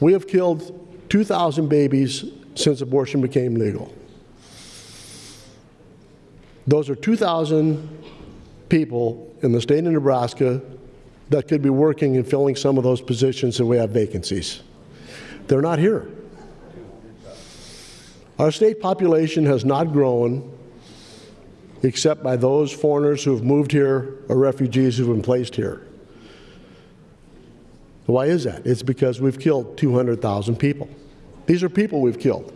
We have killed 2,000 babies since abortion became legal. Those are 2,000 people in the state of Nebraska that could be working and filling some of those positions that we have vacancies. They're not here. Our state population has not grown except by those foreigners who have moved here or refugees who have been placed here. Why is that? It's because we've killed 200,000 people. These are people we've killed.